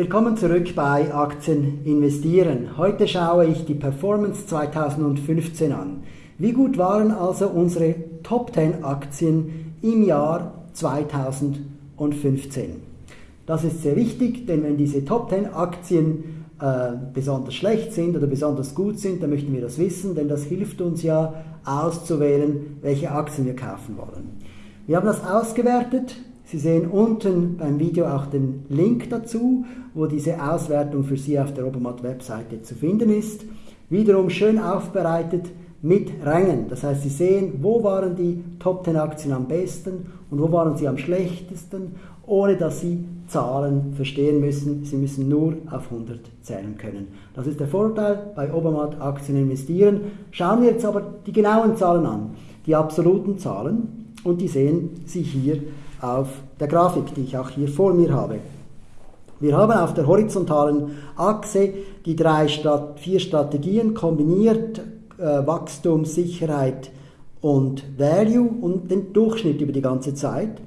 Willkommen zurück bei Aktien investieren. Heute schaue ich die Performance 2015 an. Wie gut waren also unsere Top 10 Aktien im Jahr 2015? Das ist sehr wichtig, denn wenn diese Top 10 Aktien äh, besonders schlecht sind oder besonders gut sind, dann möchten wir das wissen, denn das hilft uns ja auszuwählen, welche Aktien wir kaufen wollen. Wir haben das ausgewertet. Sie sehen unten beim Video auch den Link dazu, wo diese Auswertung für Sie auf der Obermatt-Webseite zu finden ist. Wiederum schön aufbereitet mit Rängen. Das heißt, Sie sehen, wo waren die Top 10 Aktien am besten und wo waren sie am schlechtesten, ohne dass Sie Zahlen verstehen müssen. Sie müssen nur auf 100 zählen können. Das ist der Vorteil bei Obermatt Aktien investieren. Schauen wir jetzt aber die genauen Zahlen an, die absoluten Zahlen und die sehen Sie hier auf der Grafik, die ich auch hier vor mir habe. Wir haben auf der horizontalen Achse die drei Stat vier Strategien kombiniert, äh, Wachstum, Sicherheit und Value und den Durchschnitt über die ganze Zeit.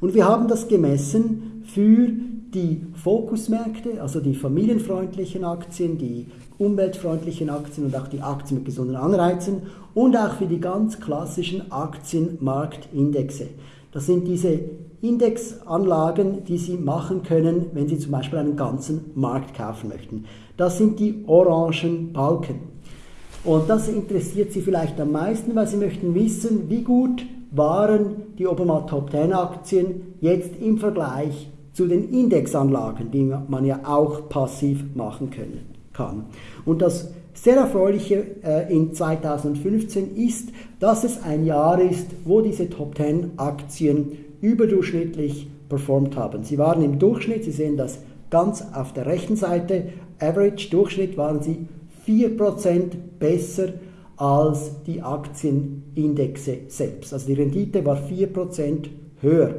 Und wir haben das gemessen für die Fokusmärkte, also die familienfreundlichen Aktien, die umweltfreundlichen Aktien und auch die Aktien mit gesunden Anreizen und auch für die ganz klassischen Aktienmarktindexe. Das sind diese Indexanlagen, die Sie machen können, wenn Sie zum Beispiel einen ganzen Markt kaufen möchten. Das sind die orangen Balken. Und das interessiert Sie vielleicht am meisten, weil Sie möchten wissen, wie gut waren die Obermatt Top 10 Aktien jetzt im Vergleich zu den Indexanlagen, die man ja auch passiv machen können, kann. Und das sehr erfreuliche äh, in 2015 ist, dass es ein Jahr ist, wo diese Top 10 Aktien überdurchschnittlich performt haben. Sie waren im Durchschnitt, Sie sehen das ganz auf der rechten Seite, Average Durchschnitt waren sie 4% besser als die Aktienindexe selbst. Also die Rendite war 4% höher.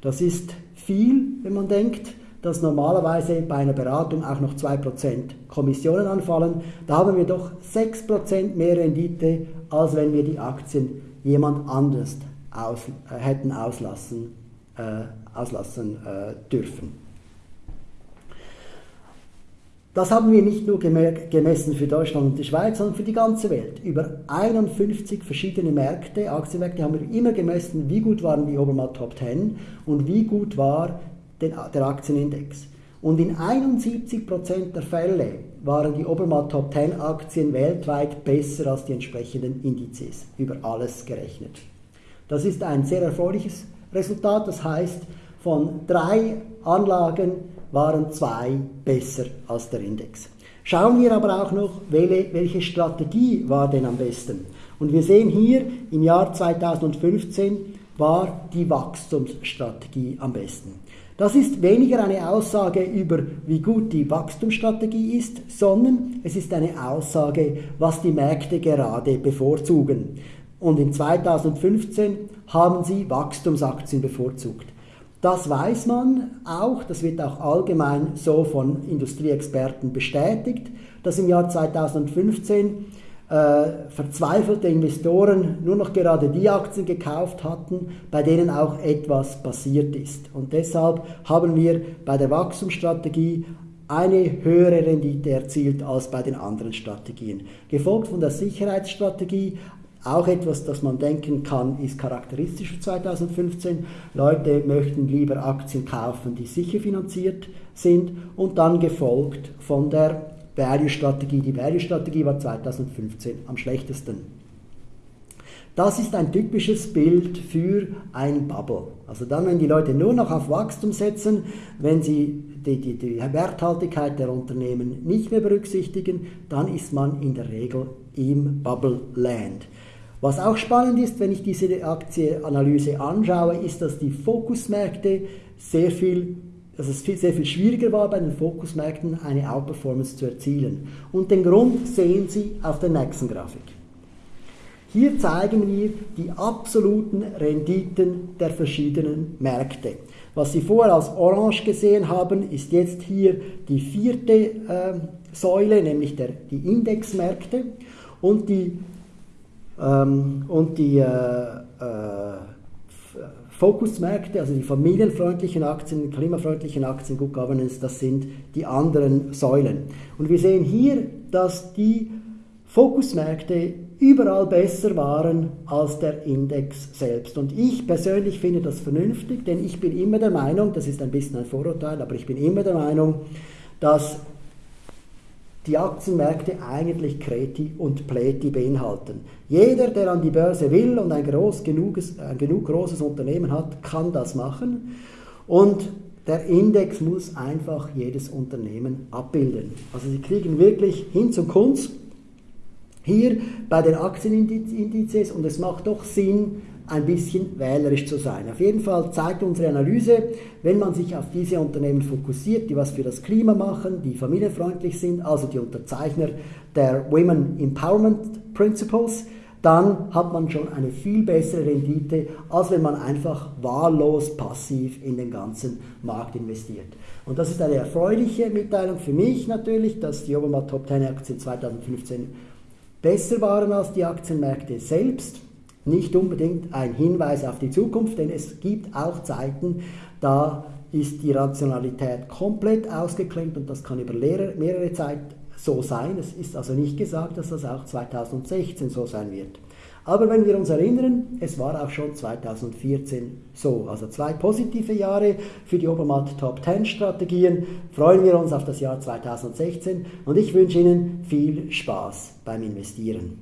Das ist viel, wenn man denkt, dass normalerweise bei einer Beratung auch noch 2% Kommissionen anfallen. Da haben wir doch 6% mehr Rendite, als wenn wir die Aktien jemand anders aus, äh, hätten auslassen, äh, auslassen äh, dürfen. Das haben wir nicht nur gemessen für Deutschland und die Schweiz, sondern für die ganze Welt. Über 51 verschiedene Märkte, Aktienmärkte haben wir immer gemessen, wie gut waren die Obermatt Top 10 und wie gut war der Aktienindex. Und in 71% der Fälle waren die Obermatt Top 10 Aktien weltweit besser als die entsprechenden Indizes, über alles gerechnet. Das ist ein sehr erfreuliches Resultat, das heißt, von drei Anlagen waren zwei besser als der Index. Schauen wir aber auch noch, welche Strategie war denn am besten. Und wir sehen hier, im Jahr 2015 war die Wachstumsstrategie am besten. Das ist weniger eine Aussage über, wie gut die Wachstumsstrategie ist, sondern es ist eine Aussage, was die Märkte gerade bevorzugen. Und in 2015 haben sie Wachstumsaktien bevorzugt. Das weiß man auch, das wird auch allgemein so von Industrieexperten bestätigt, dass im Jahr 2015 äh, verzweifelte Investoren nur noch gerade die Aktien gekauft hatten, bei denen auch etwas passiert ist. Und deshalb haben wir bei der Wachstumsstrategie eine höhere Rendite erzielt als bei den anderen Strategien. Gefolgt von der Sicherheitsstrategie, auch etwas, das man denken kann, ist charakteristisch für 2015. Leute möchten lieber Aktien kaufen, die sicher finanziert sind und dann gefolgt von der Value-Strategie. Die Value-Strategie war 2015 am schlechtesten. Das ist ein typisches Bild für ein Bubble. Also dann, wenn die Leute nur noch auf Wachstum setzen, wenn sie die, die, die Werthaltigkeit der Unternehmen nicht mehr berücksichtigen, dann ist man in der Regel im Bubble Land. Was auch spannend ist, wenn ich diese Aktienanalyse anschaue, ist, dass die Fokusmärkte sehr viel dass es viel, sehr viel schwieriger war, bei den Fokusmärkten eine Outperformance zu erzielen. Und den Grund sehen Sie auf der nächsten Grafik. Hier zeigen wir die absoluten Renditen der verschiedenen Märkte. Was Sie vorher als orange gesehen haben, ist jetzt hier die vierte äh, Säule, nämlich der, die Indexmärkte. Und die ähm, und die äh, äh, Fokusmärkte, also die familienfreundlichen Aktien, klimafreundlichen Aktien, Good Governance, das sind die anderen Säulen. Und wir sehen hier, dass die Fokusmärkte überall besser waren als der Index selbst. Und ich persönlich finde das vernünftig, denn ich bin immer der Meinung, das ist ein bisschen ein Vorurteil, aber ich bin immer der Meinung, dass die Aktienmärkte eigentlich Kreti und Pleti beinhalten. Jeder, der an die Börse will und ein, groß genuges, ein genug großes Unternehmen hat, kann das machen. Und der Index muss einfach jedes Unternehmen abbilden. Also Sie kriegen wirklich hin zum Kunst hier bei den Aktienindizes und es macht doch Sinn, ein bisschen wählerisch zu sein. Auf jeden Fall zeigt unsere Analyse, wenn man sich auf diese Unternehmen fokussiert, die was für das Klima machen, die familienfreundlich sind, also die Unterzeichner der Women Empowerment Principles, dann hat man schon eine viel bessere Rendite, als wenn man einfach wahllos passiv in den ganzen Markt investiert. Und das ist eine erfreuliche Mitteilung für mich natürlich, dass die Obermatt Top 10 Aktien 2015 besser waren als die Aktienmärkte selbst nicht unbedingt ein Hinweis auf die Zukunft, denn es gibt auch Zeiten, da ist die Rationalität komplett ausgeklemmt und das kann über mehrere Zeit so sein. Es ist also nicht gesagt, dass das auch 2016 so sein wird. Aber wenn wir uns erinnern, es war auch schon 2014 so. Also zwei positive Jahre für die Obermatt Top 10 Strategien. Freuen wir uns auf das Jahr 2016 und ich wünsche Ihnen viel Spaß beim Investieren.